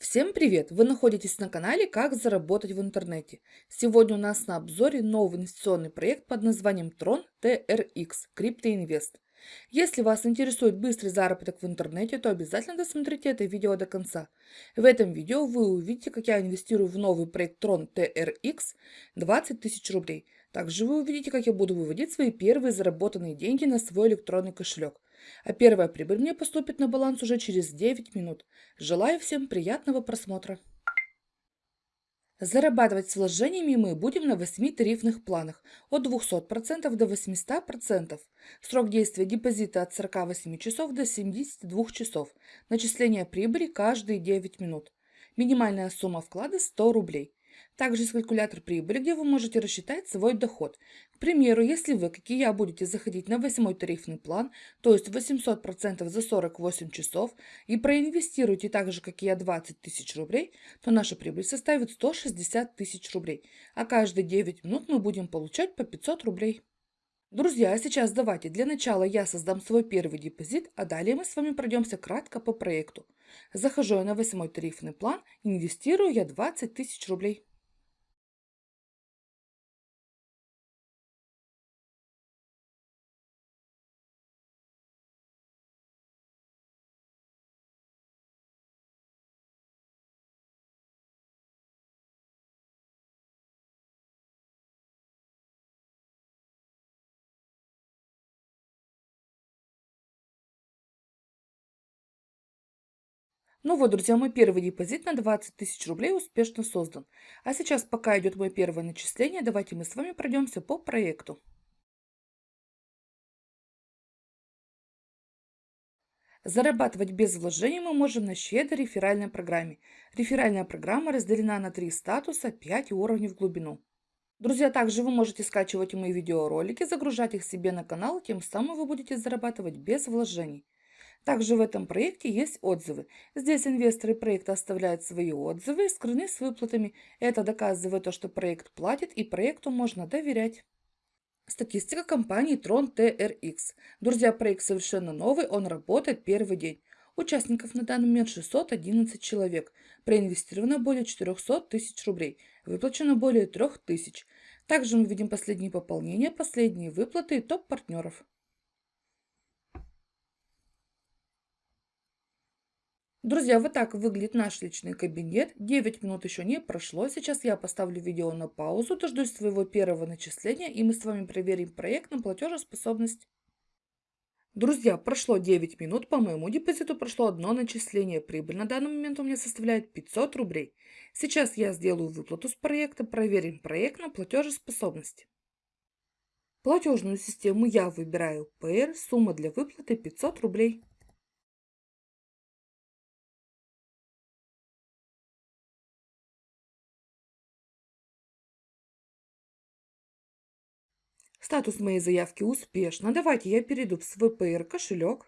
Всем привет! Вы находитесь на канале «Как заработать в интернете». Сегодня у нас на обзоре новый инвестиционный проект под названием Tron TRX Crypto Если вас интересует быстрый заработок в интернете, то обязательно досмотрите это видео до конца. В этом видео вы увидите, как я инвестирую в новый проект Tron TRX 20 тысяч рублей. Также вы увидите, как я буду выводить свои первые заработанные деньги на свой электронный кошелек а первая прибыль мне поступит на баланс уже через 9 минут. Желаю всем приятного просмотра. Зарабатывать с вложениями мы будем на 8 тарифных планах от 200% до 800%. Срок действия депозита от 48 часов до 72 часов. Начисление прибыли каждые 9 минут. Минимальная сумма вклада 100 рублей. Также есть калькулятор прибыли, где вы можете рассчитать свой доход. К примеру, если вы, как и я, будете заходить на восьмой тарифный план, то есть 800% за 48 часов, и проинвестируете так же, как и я, 20 тысяч рублей, то наша прибыль составит 160 тысяч рублей, а каждые 9 минут мы будем получать по 500 рублей. Друзья, а сейчас давайте для начала я создам свой первый депозит, а далее мы с вами пройдемся кратко по проекту. Захожу я на восьмой тарифный план, инвестирую я 20 тысяч рублей. Ну вот, друзья, мой первый депозит на 20 тысяч рублей успешно создан. А сейчас, пока идет мое первое начисление, давайте мы с вами пройдемся по проекту. Зарабатывать без вложений мы можем на щедрой реферальной программе. Реферальная программа разделена на три статуса, 5 уровней в глубину. Друзья, также вы можете скачивать мои видеоролики, загружать их себе на канал, тем самым вы будете зарабатывать без вложений. Также в этом проекте есть отзывы. Здесь инвесторы проекта оставляют свои отзывы и скрыны с выплатами. Это доказывает то, что проект платит и проекту можно доверять. Статистика компании Tron TRX. Друзья, проект совершенно новый, он работает первый день. Участников на данный момент 611 человек. Проинвестировано более 400 тысяч рублей. Выплачено более 3 тысяч. Также мы видим последние пополнения, последние выплаты и топ Друзья, вот так выглядит наш личный кабинет. 9 минут еще не прошло. Сейчас я поставлю видео на паузу, дождусь своего первого начисления, и мы с вами проверим проект на платежеспособность. Друзья, прошло 9 минут, по моему депозиту прошло одно начисление. Прибыль на данный момент у меня составляет 500 рублей. Сейчас я сделаю выплату с проекта, проверим проект на платежеспособность. Платежную систему я выбираю PR, сумма для выплаты 500 рублей. Статус моей заявки успешно. Давайте я перейду в свой PR кошелек.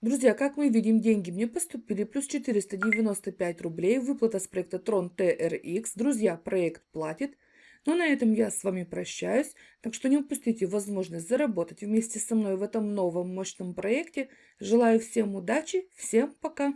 Друзья, как мы видим, деньги мне поступили плюс 495 рублей. Выплата с проекта Tron TRX. Друзья, проект платит. Но на этом я с вами прощаюсь. Так что не упустите возможность заработать вместе со мной в этом новом мощном проекте. Желаю всем удачи. Всем пока.